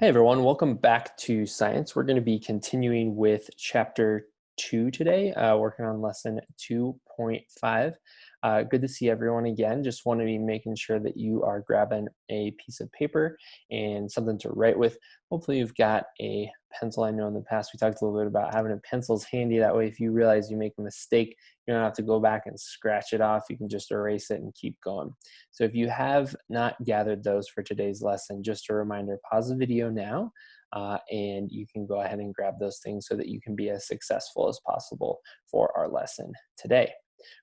Hey everyone, welcome back to science. We're going to be continuing with chapter two today, uh, working on lesson 2.5. Uh, good to see everyone again. Just want to be making sure that you are grabbing a piece of paper and something to write with. Hopefully you've got a pencil. I know in the past we talked a little bit about having a pencils handy. That way if you realize you make a mistake, you don't have to go back and scratch it off. You can just erase it and keep going. So if you have not gathered those for today's lesson, just a reminder, pause the video now uh, and you can go ahead and grab those things so that you can be as successful as possible for our lesson today.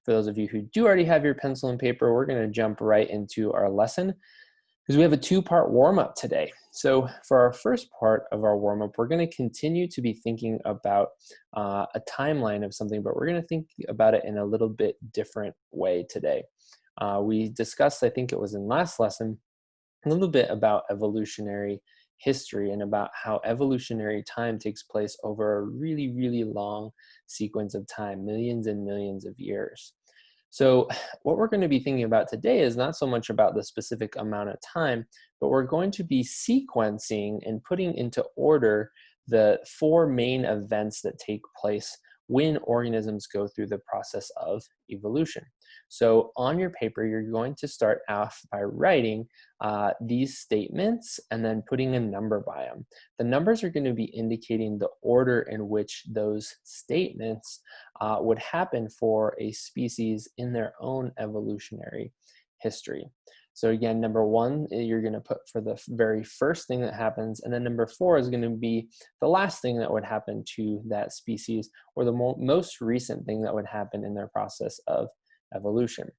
For those of you who do already have your pencil and paper, we're gonna jump right into our lesson because we have a two-part warm-up today. So for our first part of our warm-up, we're gonna continue to be thinking about uh, a timeline of something, but we're gonna think about it in a little bit different way today. Uh, we discussed, I think it was in last lesson, a little bit about evolutionary history and about how evolutionary time takes place over a really, really long sequence of time, millions and millions of years. So what we're going to be thinking about today is not so much about the specific amount of time, but we're going to be sequencing and putting into order the four main events that take place when organisms go through the process of evolution. So on your paper, you're going to start off by writing uh, these statements and then putting a number by them. The numbers are going to be indicating the order in which those statements uh, would happen for a species in their own evolutionary history. So again, number one, eh, you're gonna put for the very first thing that happens, and then number four is gonna be the last thing that would happen to that species, or the mo most recent thing that would happen in their process of evolution.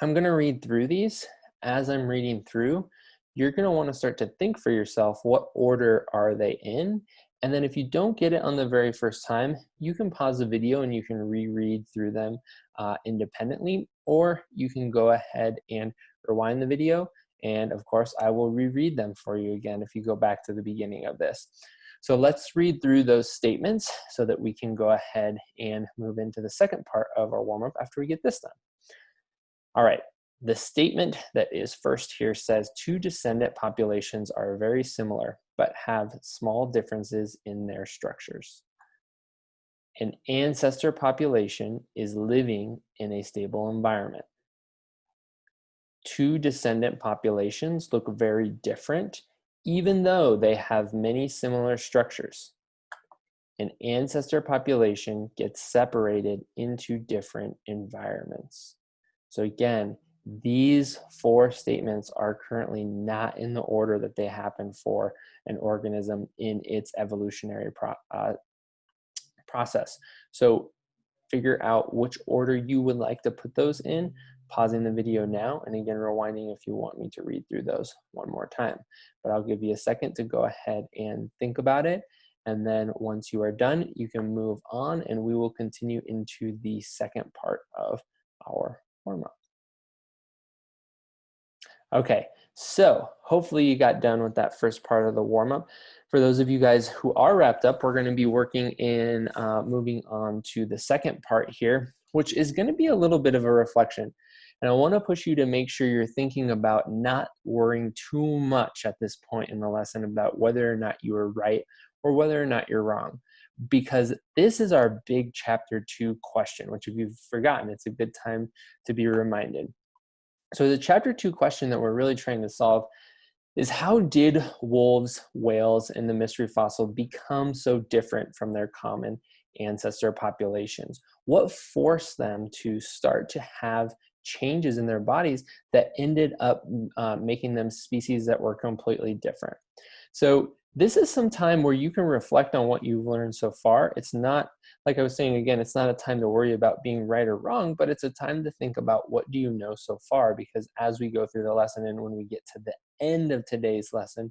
I'm gonna read through these. As I'm reading through, you're gonna wanna start to think for yourself, what order are they in? And then if you don't get it on the very first time, you can pause the video and you can reread through them uh, independently, or you can go ahead and rewind the video. And of course, I will reread them for you again if you go back to the beginning of this. So let's read through those statements so that we can go ahead and move into the second part of our warm-up after we get this done. All right, the statement that is first here says two descendant populations are very similar, but have small differences in their structures. An ancestor population is living in a stable environment two descendant populations look very different, even though they have many similar structures. An ancestor population gets separated into different environments. So again, these four statements are currently not in the order that they happen for an organism in its evolutionary pro uh, process. So figure out which order you would like to put those in pausing the video now and again rewinding if you want me to read through those one more time. But I'll give you a second to go ahead and think about it. And then once you are done, you can move on and we will continue into the second part of our warm-up. Okay, so hopefully you got done with that first part of the warm-up. For those of you guys who are wrapped up, we're gonna be working in uh, moving on to the second part here, which is gonna be a little bit of a reflection. And I want to push you to make sure you're thinking about not worrying too much at this point in the lesson about whether or not you are right or whether or not you're wrong. Because this is our big chapter two question, which if you've forgotten, it's a good time to be reminded. So the chapter two question that we're really trying to solve is how did wolves, whales, and the mystery fossil become so different from their common ancestor populations? What forced them to start to have changes in their bodies that ended up uh, making them species that were completely different. So this is some time where you can reflect on what you've learned so far. It's not, like I was saying again, it's not a time to worry about being right or wrong, but it's a time to think about what do you know so far because as we go through the lesson and when we get to the end of today's lesson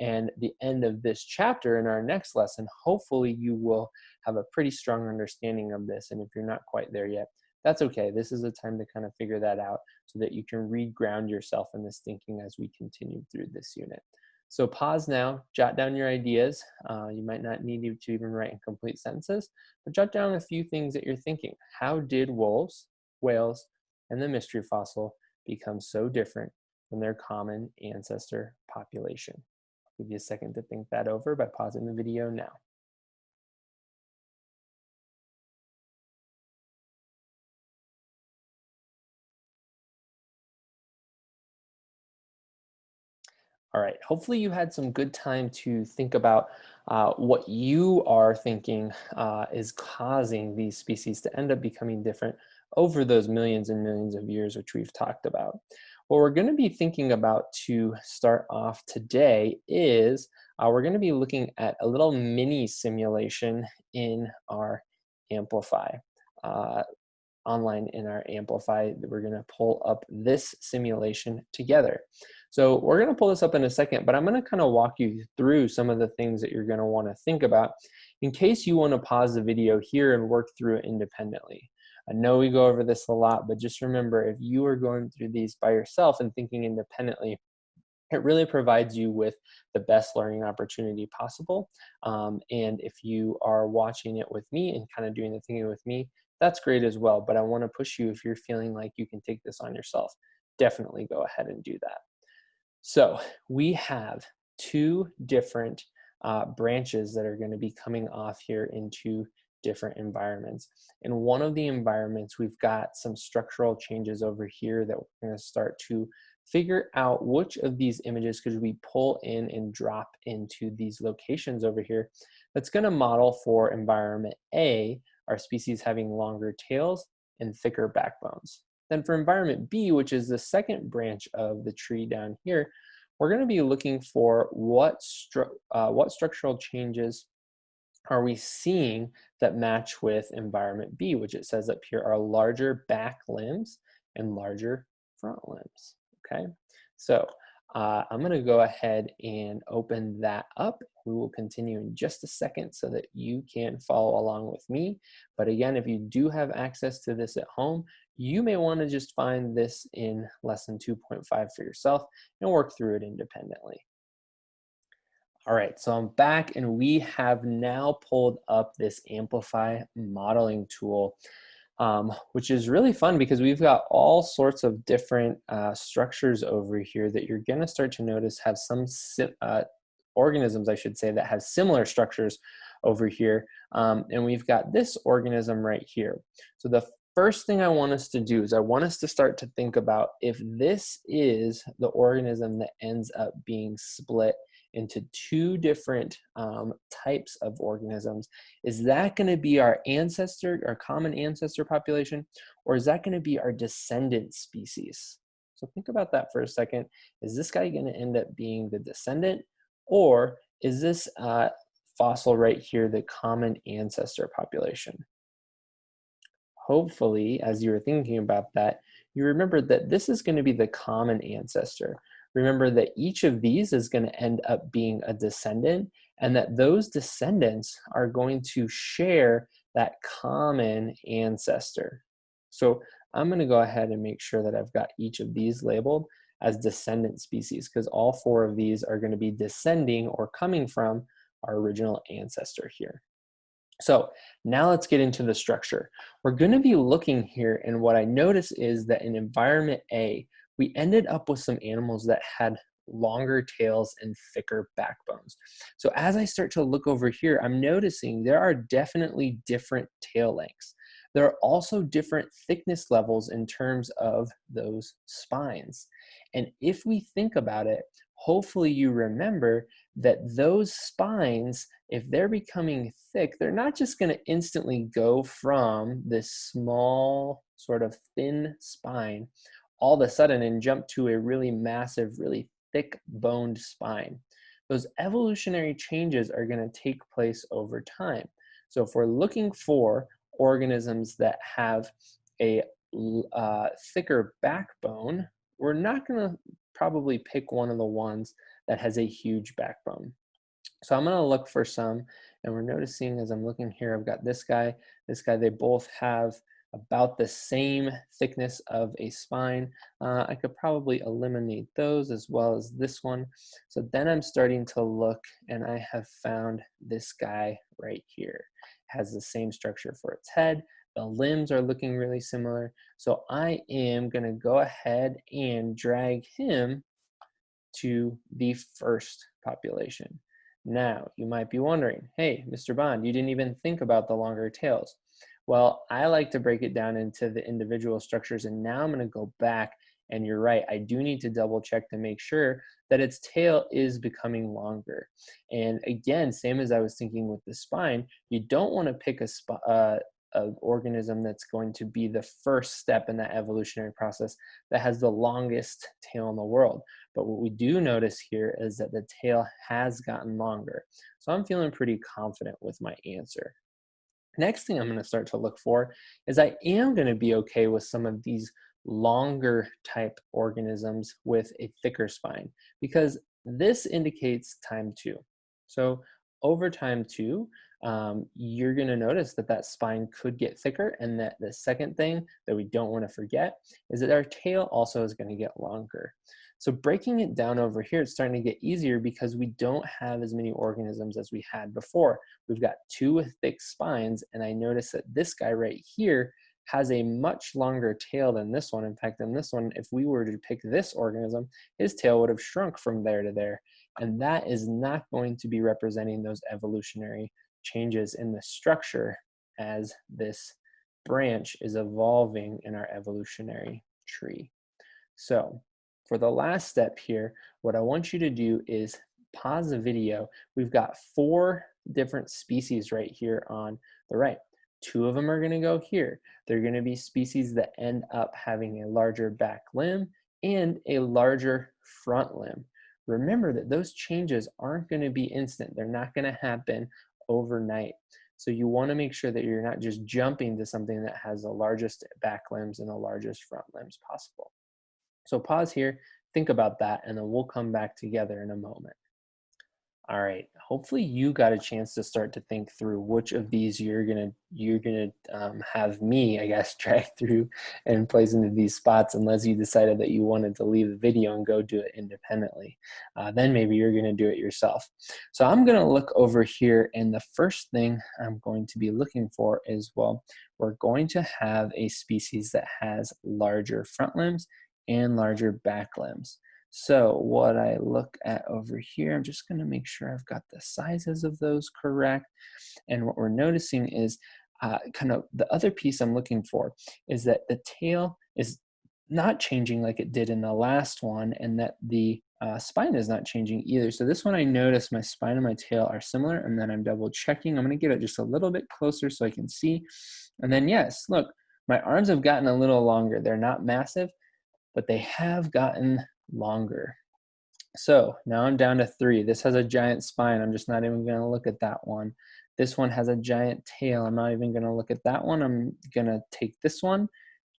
and the end of this chapter in our next lesson, hopefully you will have a pretty strong understanding of this. And if you're not quite there yet, that's okay. This is a time to kind of figure that out so that you can reground yourself in this thinking as we continue through this unit. So pause now, jot down your ideas. Uh, you might not need to even write in complete sentences, but jot down a few things that you're thinking. How did wolves, whales, and the mystery fossil become so different from their common ancestor population? I'll Give you a second to think that over by pausing the video now. All right, hopefully you had some good time to think about uh, what you are thinking uh, is causing these species to end up becoming different over those millions and millions of years which we've talked about. What we're going to be thinking about to start off today is uh, we're going to be looking at a little mini simulation in our Amplify. Uh, online in our Amplify, that we're going to pull up this simulation together. So we're going to pull this up in a second, but I'm to kind of walk you through some of the things that you're going to want to think about in case you want to pause the video here and work through it independently. I know we go over this a lot, but just remember if you are going through these by yourself and thinking independently, it really provides you with the best learning opportunity possible. Um, and if you are watching it with me and kind of doing the thinking with me, that's great as well. But I want to push you if you're feeling like you can take this on yourself, definitely go ahead and do that. So we have two different uh, branches that are going to be coming off here into different environments. In one of the environments, we've got some structural changes over here that we're going to start to figure out which of these images could we pull in and drop into these locations over here. That's going to model for environment A, our species having longer tails and thicker backbones. Then for environment B, which is the second branch of the tree down here, we're going to be looking for what, stru uh, what structural changes are we seeing that match with environment B, which it says up here are larger back limbs and larger front limbs, okay? So uh, I'm gonna go ahead and open that up. We will continue in just a second so that you can follow along with me. But again, if you do have access to this at home, you may wanna just find this in lesson 2.5 for yourself and work through it independently. All right, so I'm back and we have now pulled up this Amplify modeling tool, um, which is really fun because we've got all sorts of different uh, structures over here that you're gonna start to notice have some uh, organisms, I should say, that have similar structures over here. Um, and we've got this organism right here. So the first thing I want us to do is I want us to start to think about if this is the organism that ends up being split into two different um, types of organisms, is that going to be our ancestor, our common ancestor population, or is that going to be our descendant species? So think about that for a second. Is this guy going to end up being the descendant, or is this uh, fossil right here the common ancestor population? Hopefully, as you were thinking about that, you remember that this is going to be the common ancestor remember that each of these is going to end up being a descendant and that those descendants are going to share that common ancestor. So I'm going to go ahead and make sure that I've got each of these labeled as descendant species because all four of these are going to be descending or coming from our original ancestor here. So now let's get into the structure. We're going to be looking here and what I notice is that in environment A, we ended up with some animals that had longer tails and thicker backbones. So as I start to look over here, I'm noticing there are definitely different tail lengths. There are also different thickness levels in terms of those spines. And if we think about it, hopefully you remember that those spines, if they're becoming thick, they're not just gonna instantly go from this small sort of thin spine all of a sudden and jump to a really massive, really thick boned spine. Those evolutionary changes are going to take place over time. So if we're looking for organisms that have a uh, thicker backbone, we're not going to probably pick one of the ones that has a huge backbone. So I'm going to look for some, and we're noticing as I'm looking here, I've got this guy, this guy, they both have about the same thickness of a spine. Uh, I could probably eliminate those as well as this one. So then I'm starting to look and I have found this guy right here. Has the same structure for its head. The limbs are looking really similar. So I am gonna go ahead and drag him to the first population. Now, you might be wondering, hey, Mr. Bond, you didn't even think about the longer tails. Well, I like to break it down into the individual structures, and now I'm gonna go back, and you're right, I do need to double check to make sure that its tail is becoming longer. And again, same as I was thinking with the spine, you don't wanna pick a, uh, an organism that's going to be the first step in that evolutionary process that has the longest tail in the world. But what we do notice here is that the tail has gotten longer. So I'm feeling pretty confident with my answer. Next thing I'm going to start to look for is I am going to be okay with some of these longer type organisms with a thicker spine because this indicates time two. So over time two, um, you're going to notice that that spine could get thicker and that the second thing that we don't want to forget is that our tail also is going to get longer. So breaking it down over here, it's starting to get easier because we don't have as many organisms as we had before. We've got two thick spines and I notice that this guy right here has a much longer tail than this one. In fact, in this one, if we were to pick this organism, his tail would have shrunk from there to there. And that is not going to be representing those evolutionary changes in the structure as this branch is evolving in our evolutionary tree. So for the last step here, what I want you to do is pause the video. We've got four different species right here on the right. Two of them are gonna go here. They're gonna be species that end up having a larger back limb and a larger front limb. Remember that those changes aren't gonna be instant. They're not gonna happen overnight. So you wanna make sure that you're not just jumping to something that has the largest back limbs and the largest front limbs possible. So pause here, think about that, and then we'll come back together in a moment. All right, hopefully you got a chance to start to think through which of these you're gonna you're gonna um, have me, I guess, drag through and place into these spots unless you decided that you wanted to leave the video and go do it independently. Uh, then maybe you're gonna do it yourself. So I'm gonna look over here and the first thing I'm going to be looking for is, well, we're going to have a species that has larger front limbs and larger back limbs. So what I look at over here, I'm just gonna make sure I've got the sizes of those correct. And what we're noticing is uh, kind of the other piece I'm looking for is that the tail is not changing like it did in the last one and that the uh, spine is not changing either. So this one I notice my spine and my tail are similar and then I'm double checking. I'm gonna get it just a little bit closer so I can see. And then yes, look, my arms have gotten a little longer. They're not massive, but they have gotten longer. So now I'm down to three. This has a giant spine. I'm just not even gonna look at that one. This one has a giant tail. I'm not even gonna look at that one. I'm gonna take this one,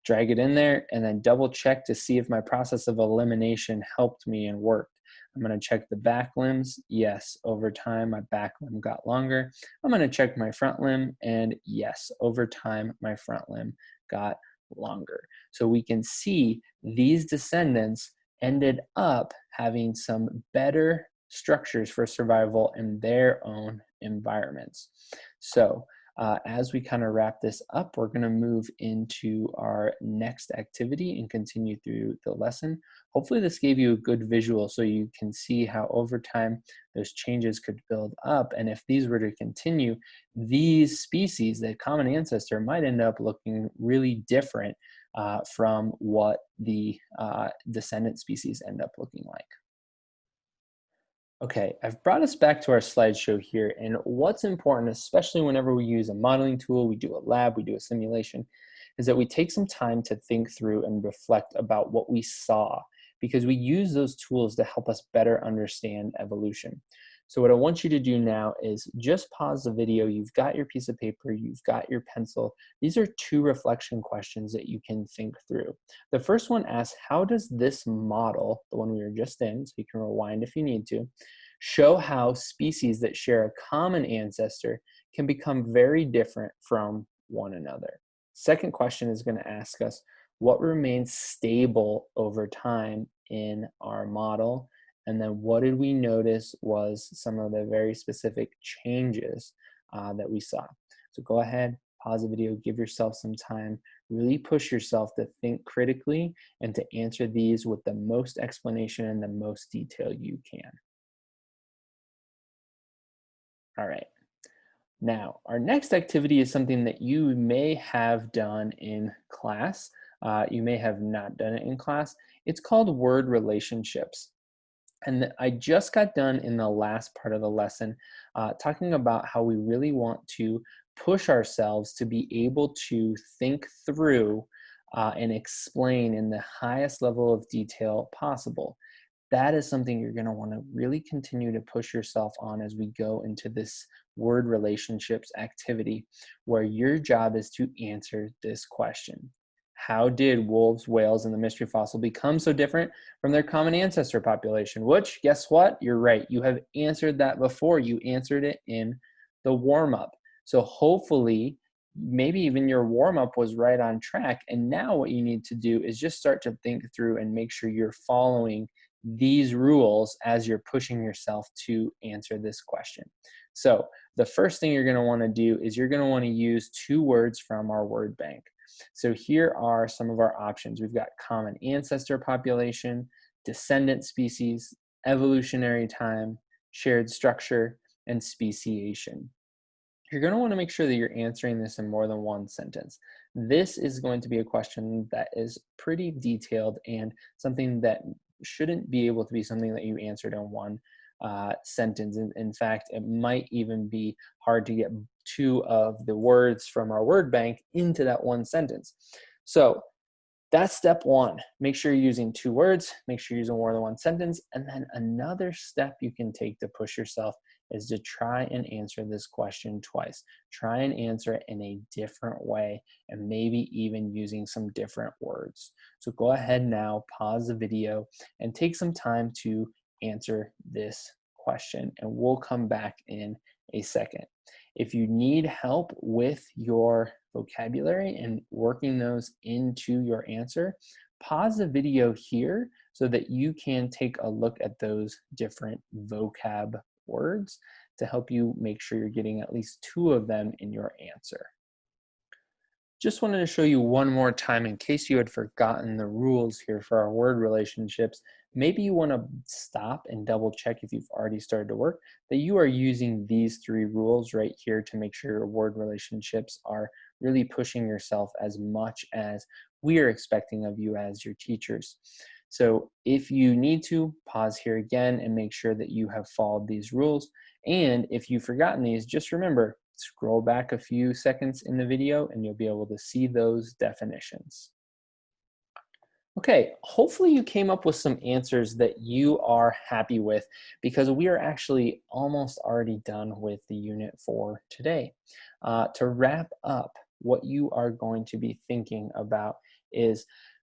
drag it in there, and then double check to see if my process of elimination helped me and worked. I'm gonna check the back limbs. Yes, over time, my back limb got longer. I'm gonna check my front limb, and yes, over time, my front limb got longer. So we can see these descendants ended up having some better structures for survival in their own environments. So uh, as we kind of wrap this up, we're going to move into our next activity and continue through the lesson. Hopefully this gave you a good visual so you can see how over time those changes could build up. And if these were to continue, these species, the common ancestor, might end up looking really different uh, from what the uh, descendant species end up looking like. Okay, I've brought us back to our slideshow here, and what's important, especially whenever we use a modeling tool, we do a lab, we do a simulation, is that we take some time to think through and reflect about what we saw, because we use those tools to help us better understand evolution. So what I want you to do now is just pause the video. You've got your piece of paper, you've got your pencil. These are two reflection questions that you can think through. The first one asks, how does this model, the one we were just in, so you can rewind if you need to, show how species that share a common ancestor can become very different from one another. Second question is gonna ask us, what remains stable over time in our model and then what did we notice was some of the very specific changes uh, that we saw. So go ahead, pause the video, give yourself some time, really push yourself to think critically and to answer these with the most explanation and the most detail you can. All right. Now, our next activity is something that you may have done in class. Uh, you may have not done it in class. It's called word relationships. And I just got done in the last part of the lesson uh, talking about how we really want to push ourselves to be able to think through uh, and explain in the highest level of detail possible that is something you're going to want to really continue to push yourself on as we go into this word relationships activity where your job is to answer this question. How did wolves, whales, and the mystery fossil become so different from their common ancestor population? Which, guess what? You're right. You have answered that before. You answered it in the warm up. So hopefully, maybe even your warm up was right on track. And now what you need to do is just start to think through and make sure you're following these rules as you're pushing yourself to answer this question. So the first thing you're going to want to do is you're going to want to use two words from our word bank. So here are some of our options. We've got common ancestor population, descendant species, evolutionary time, shared structure, and speciation. You're going to want to make sure that you're answering this in more than one sentence. This is going to be a question that is pretty detailed and something that shouldn't be able to be something that you answered in one uh, sentence. In, in, fact, it might even be hard to get two of the words from our word bank into that one sentence. So that's step one. Make sure you're using two words, make sure you're using more than one sentence. And then another step you can take to push yourself is to try and answer this question twice. Try and answer it in a different way and maybe even using some different words. So go ahead now, pause the video and take some time to answer this question and we'll come back in a second. If you need help with your vocabulary and working those into your answer, pause the video here so that you can take a look at those different vocab words to help you make sure you're getting at least two of them in your answer. Just wanted to show you one more time in case you had forgotten the rules here for our word relationships. Maybe you want to stop and double check if you've already started to work that you are using these three rules right here to make sure your word relationships are really pushing yourself as much as we are expecting of you as your teachers. So if you need to, pause here again and make sure that you have followed these rules. And if you've forgotten these, just remember, scroll back a few seconds in the video and you'll be able to see those definitions. Okay, hopefully you came up with some answers that you are happy with because we are actually almost already done with the unit for today. Uh, to wrap up, what you are going to be thinking about is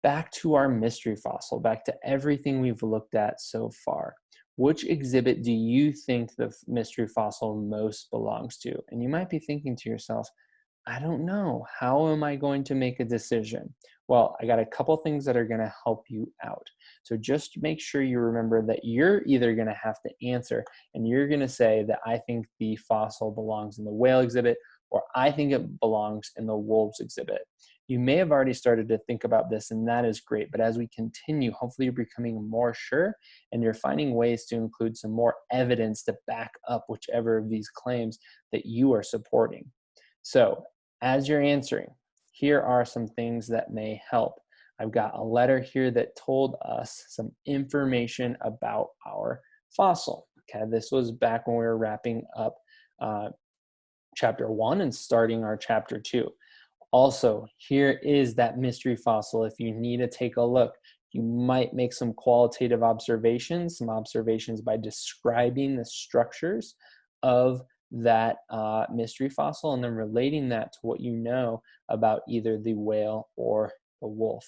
back to our mystery fossil, back to everything we've looked at so far. Which exhibit do you think the mystery fossil most belongs to? And you might be thinking to yourself, I don't know. How am I going to make a decision? Well, I got a couple things that are going to help you out. So just make sure you remember that you're either going to have to answer and you're going to say that I think the fossil belongs in the whale exhibit or I think it belongs in the wolves exhibit. You may have already started to think about this, and that is great. But as we continue, hopefully you're becoming more sure and you're finding ways to include some more evidence to back up whichever of these claims that you are supporting. So, as you're answering, here are some things that may help. I've got a letter here that told us some information about our fossil. Okay, this was back when we were wrapping up uh, chapter one and starting our chapter two. Also, here is that mystery fossil. If you need to take a look, you might make some qualitative observations, some observations by describing the structures of that uh, mystery fossil and then relating that to what you know about either the whale or the wolf.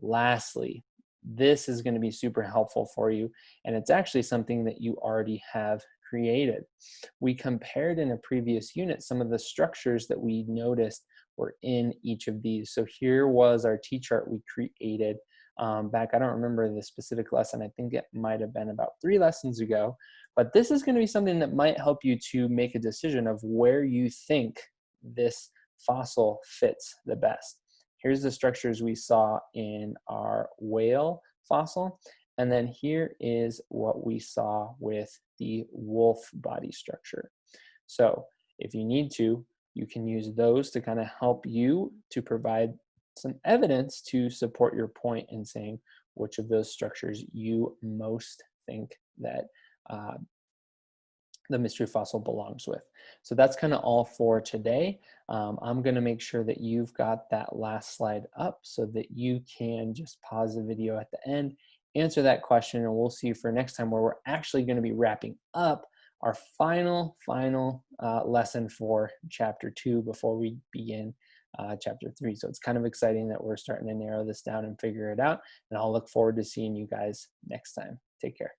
Lastly, this is going to be super helpful for you and it's actually something that you already have created. We compared in a previous unit some of the structures that we noticed were in each of these. So here was our T-chart we created um, back, I don't remember the specific lesson, I think it might have been about three lessons ago, but this is gonna be something that might help you to make a decision of where you think this fossil fits the best. Here's the structures we saw in our whale fossil, and then here is what we saw with the wolf body structure. So if you need to, you can use those to kind of help you to provide some evidence to support your point in saying which of those structures you most think that uh, the mystery fossil belongs with. So that's kind of all for today. Um, I'm going to make sure that you've got that last slide up so that you can just pause the video at the end, answer that question, and we'll see you for next time where we're actually going to be wrapping up our final, final uh, lesson for chapter two before we begin uh, chapter three. So it's kind of exciting that we're starting to narrow this down and figure it out. And I'll look forward to seeing you guys next time. Take care.